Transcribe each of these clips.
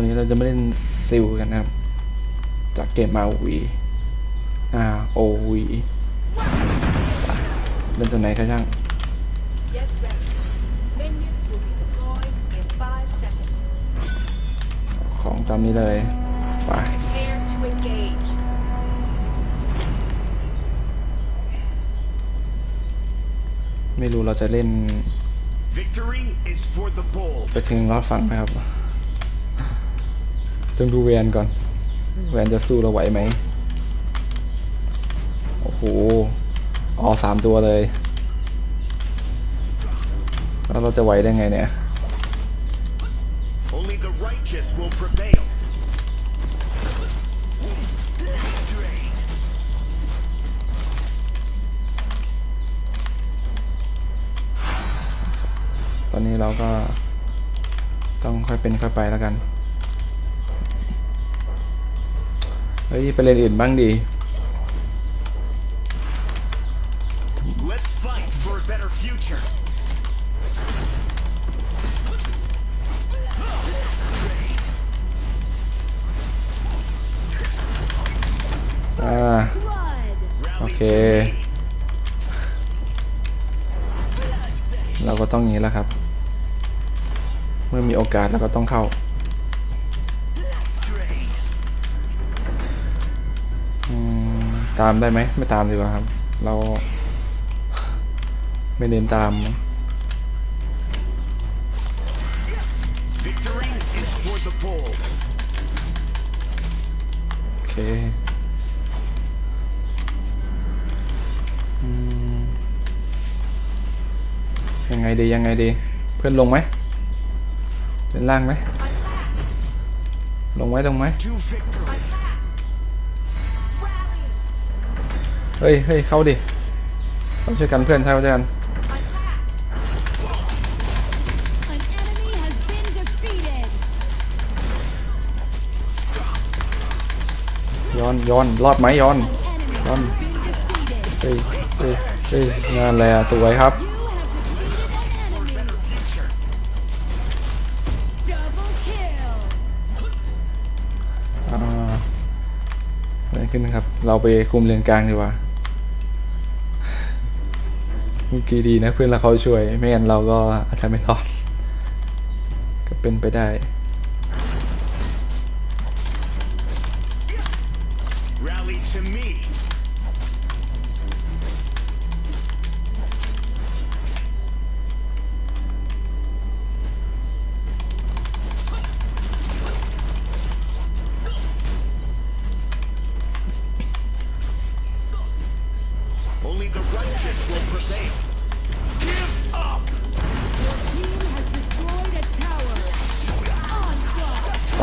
วันนี้เราจะไม่เล่นซิลกันนะครับ จากเกมมาวีอ่าโอวีเล่นตัวไหนก็ช่าง Get ready. Minions will be deployed in five seconds. ของตามนี้เลย ไป Prepare to engage. ไม่รู้เราจะเล่น Victory is for the bold. ไปถึงรอดฟังนะครับ ต้องดูแวนก่อน แวนจะสู้เราไหวไหมโอ้โหออสามตัวเลย แล้วเราจะไหวได้ไงเนี่ย Only the righteous will prevail. ตอนนี้เราก็ต้องค่อยเป็นค่อยไปแล้วกัน เฮ้ยไปเล่นอื่นบ้างดี Let's fight for a better future. อ่า โอ Rally เค to me. เราก็ต้องอย่างนี้แล้วครับ เมื่อมีโอกาสเราก็ต้องเข้า ตามได้ไหมไม่ตามดีกว่าครับ เรา ไม่เน้นตาม Victory is for the bold. โอเคอืมยังไงดียังไงดี เพื่อนลงไหมเล่นล่างไหมลงไหมลงไหม เฮ้ยเฮ้ยเข้าดิต้องช่วยกันเพื่อนใช่ไหมกันย้อนย้อนรอบไหมย้อนย้อนเฮ้ยเฮ้ยเฮ้ยงานแหละสวยครับขึ้นครับ เราไปคุมเลนกลางดีกว่า เมื่อกี้ดีนะเพื่อนเราเขาช่วย ไม่งั้นเราก็อาจจะไม่รอด ก็เป็นไปได้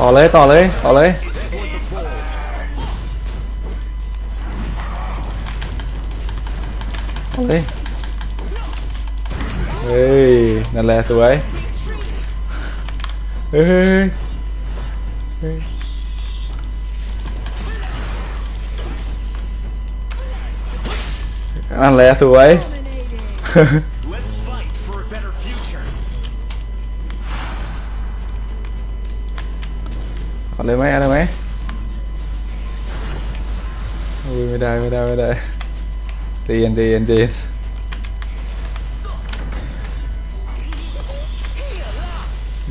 ต่อเลยต่อเลยต่อเลย For the bold. ต่อเลยเฮ้ยนั่นแหละสวยเฮ้ยเฮ้ยเฮ้ยนั่นแหละสวย เอาเลยไหมเอาเลยไหมอุ้ยไม่ได้ไม่ได้ไม่ได้เตียนเตียนเตียน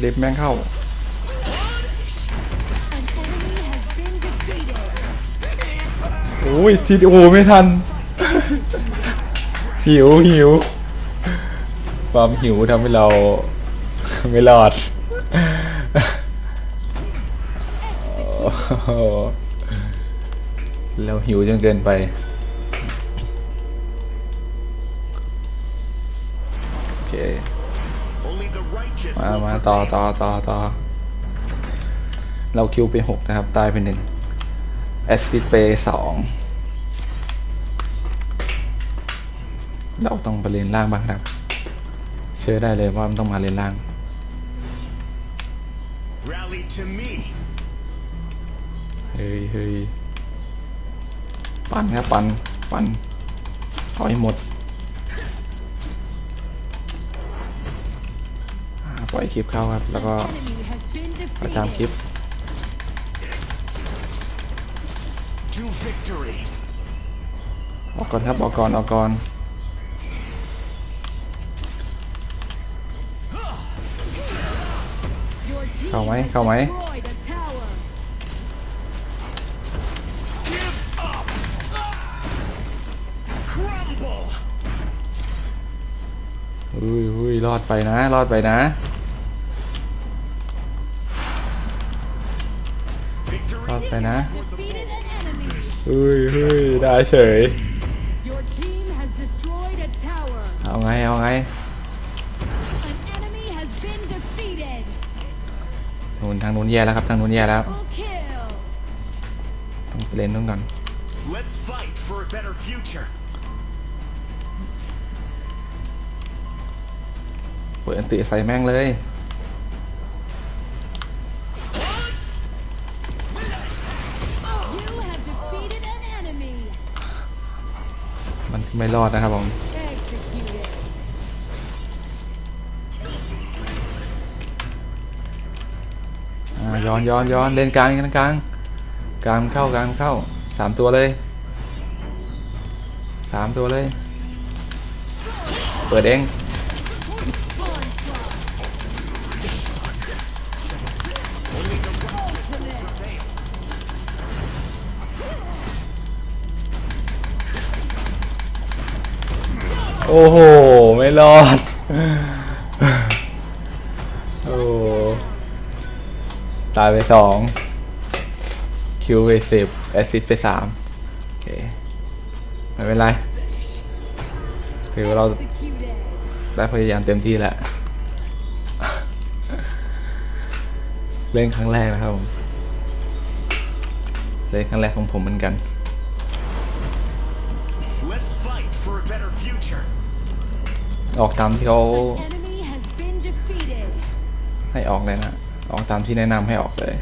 ลิฟแม่งเข้าโอ้ยทีโอ้ไม่ทัน หิวหิวความหิวทำให้เรา ไม่รอด เราหิวจนเกินไป โอเค Only the righteous มา will มาต่อ prevail. ต่อต่อต่อเราคิวไปหกนะครับ ตายไปหนึ่งแอสซิดไปสองเราต้องไปเลนล่างบ้างครับ เชื่อได้เลยว่ามันต้องมาเลนล่าง Rally to me. เฮ้ยเฮ้ยปั่นครับปั่นปั่นเอาให้หมดปล่อยคลิปเข้าครับ แล้วก็ประจามคลิปออกก่อนครับออกก่อนออกก่อนเข้าไหมเข้าไหม รอดไปนะ รอดไปนะรอดไปนะเฮ้ยเฮ้ยได้เฉย เอาไง เอาไงนู้ทางนู้นแย่แล้วครับ ทางนู้นแย่แล้ว ต้องเล่นนู้นก่อน เปิดอันติใส่แม่งเลย มันไม่รอดนะครับผมย้อนย้อนย้อนเล่นกลางเล่นกลางกลางเข้ากลางเข้าสามตัวเลยสามตัวเลย เปิดเอง โอ้โห ไม่รอด โอ้ตายไปสองคิวไปสิบแอสซิสไปสามโอเค ไม่เป็นไร ถือว่าเราได้พยายามเต็มที่แล้ว เล่นครั้งแรกนะครับผม เล่นครั้งแรกของผมเหมือนกัน ออกตามที่เขา An enemy has been defeated. ให้ออกเลยนะ ออกตามที่แนะนำให้ออกเลย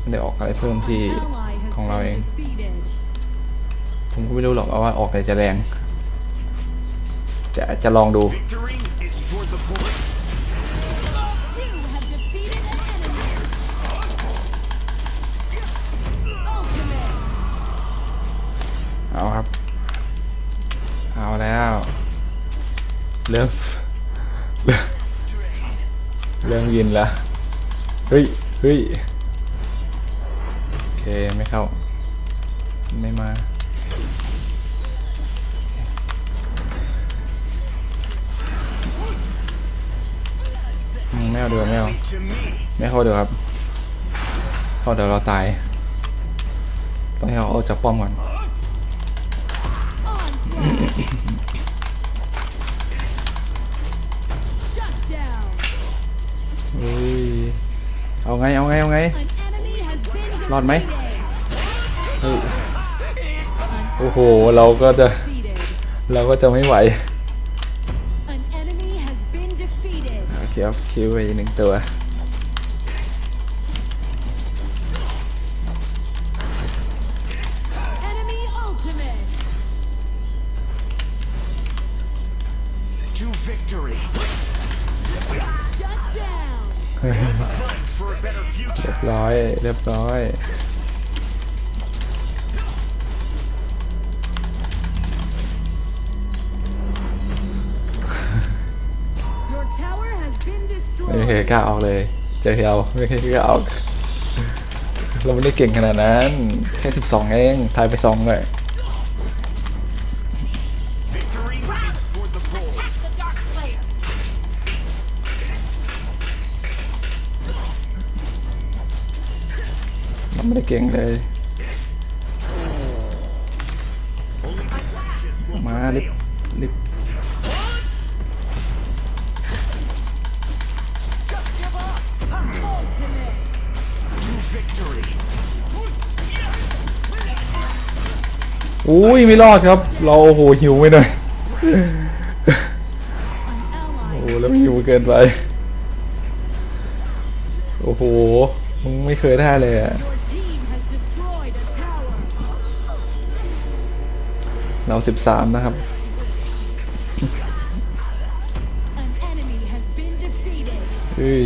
ไม่ได้ออกอะไรเพิ่มที่ Ally has ของเราเอง been defeated. ผมก็ไม่รู้หรอกว่าออกไหนจะแรง จะจะลองดู เริ่มเริ่มยินล้วเฮ้ยเฮ้ยโอเค ไม่เข้า ไม่มาอืมไม่เอาเดี๋ยวไม่เอาไม่เข้าเดี๋ยวครับ เข้าเดี๋ยวเราตาย ต้องให้เขาออกจากป้อมก่อน เอาไง เอาไง เอาไง รอดไหมโอ้โห เราก็จะ เราก็จะไม่ไหวโอเคเอาคิวไปหนึ่งตัว เรียบร้อย Your tower has been ไม่มีใคร destroyed. กล้าออกเลย เจอเราไม่มีใครกล้าออก เราไม่ได้เก่งขนาดนั้น แค่12เอง ทายไป2เลย ไม่ได้เก่งเลย มารีบ prevail. รีบอุ้ยไม่รอดครับ เราโอ้โหหิวไปหน่อยโอ้แล้วหิวเกินไป โอ้โห มึงไม่เคยได้เลยอะ เราสิบสามนะครับ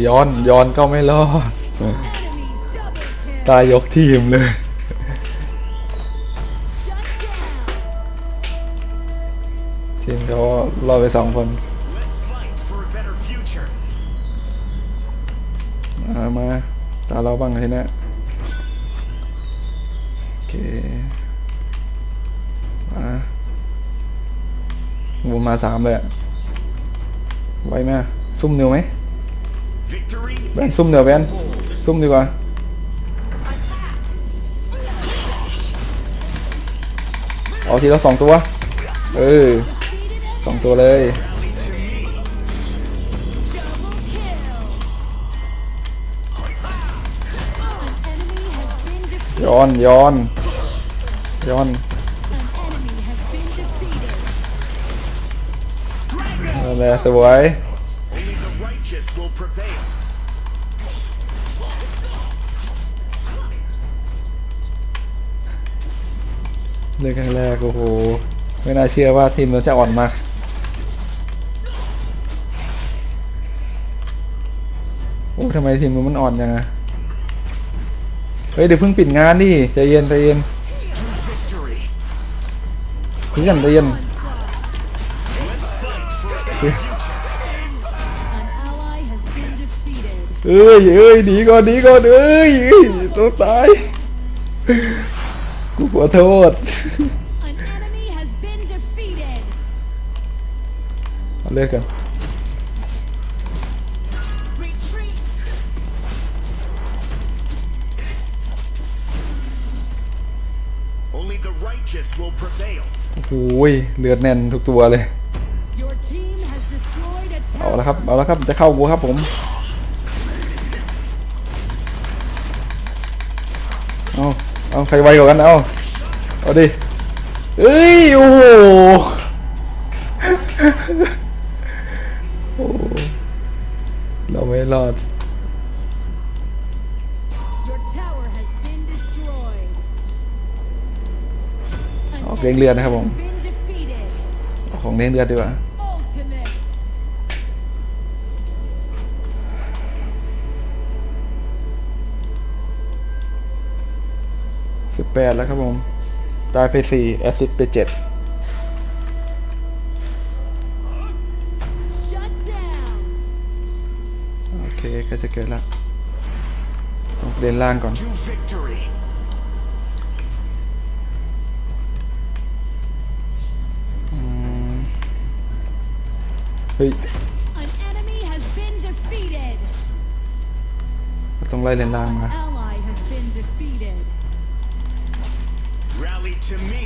ย้อนย้อนก็ไม่รอด ตายยกทีมเลยทีมเขารอไปสองคนมาตาเราบ้างทีนะโอเค วนมาสามเลยอะไวไหมอะซุ่มเนียวไหม Victory แบนซุ่มเนียวแบน bold. ซุ่มดีกว่าเอาทีละสองตัว เออสองตัวเลย Double kill. An enemy has been defeated. ย้อนย้อนย้อน นั่นแหละสวย Only the righteous will prevail. เรื่องครั้งแรกโอ้โห ไม่น่าเชื่อว่าทีมเราจะอ่อนมากโอ้ทำไมทีมมันอ่อนยังอะเฮ้ยเดี๋ยวเพิ่งปิดงานดิใจเย็นใจเย็นเพื่อนใจเย็น เอ้ยเอ้ยหนีก่อนหนีก่อนเอ้ยเอ้ยต้องตายกูขอโทษ An enemy has been defeated. เอาเลิกกัน Retreat. Only the righteous will prevail. โอ้ยเลือดแน่นทุกตัวเลย เอา tower. ละครับ เอาละครับ จะเข้ากูครับผม เอาเอาใครไวกว่ากัน เอาเอาดิเอ้ย โอ้โหโอ้เราไม่รอด Your tower has been destroyed. An ออกเลี้ยงเลือดนะครับผม enemy has been defeated. เอาของเลี้ยงเลือดดีกว่า 8 แล้วครับผม ตายไป 4 แอซิดไป 7 โอเคก็จะเกิดละต้องเดินล่างก่อนเฮ้ยต้องไล่เลนล่างมา Rally to me.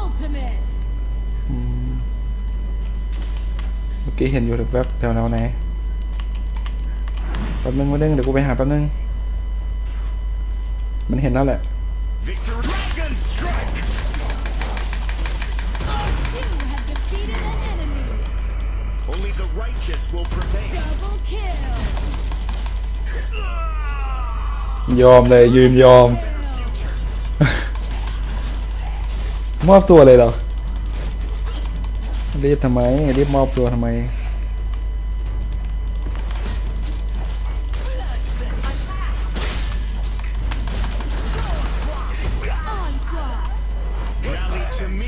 Ultimate. เมื่อกี้เห็นอยู่แวบๆแถวๆไหนแป๊บนึงแป๊บนึงเดี๋ยวกูไปหาแป๊บนึง มันเห็นแล้วแหละ Victory. Dragon strike. You have defeated an enemy. Only the righteous will prevail. Double kill. ยอมเลยยืนยอม มอบตัวเลยเหรอรีบทำไมรีบมอบตัวทำไม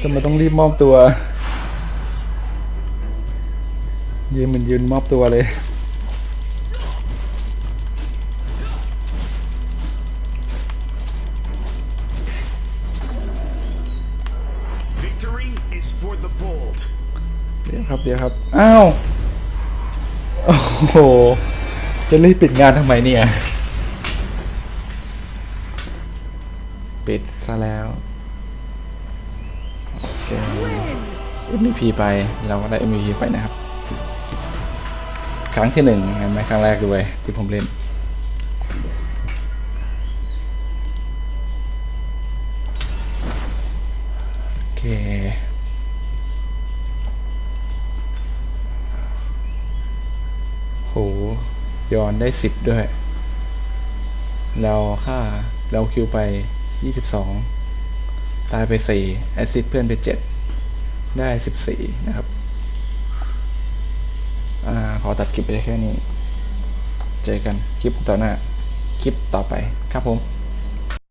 ทำไมต้องรีบมอบตัว ยืนเหมือนยืนมอบตัวเลย เดี๋ยวครับเดี๋ยวครับอ้าวโอ้โหจะรีบปิดงานทำไมเนี่ย ปิดซะแล้วโอเค MVP ไปเราก็ได้ MVP ไปนะครับ ครั้งที่หนึ่งเห็นไหมครั้งแรกด้วยที่ผมเล่นโอเค โห ย้อนได้สิบด้วย เราค่าเราคิวไปยี่สิบสองตายไปสี่แอซิดเพื่อนไปเจ็ดได้สิบสี่นะครับ อ่า ขอตัดคลิปไปแค่นี้ เจอกันคลิปต่อหน้า คลิปต่อไปครับผม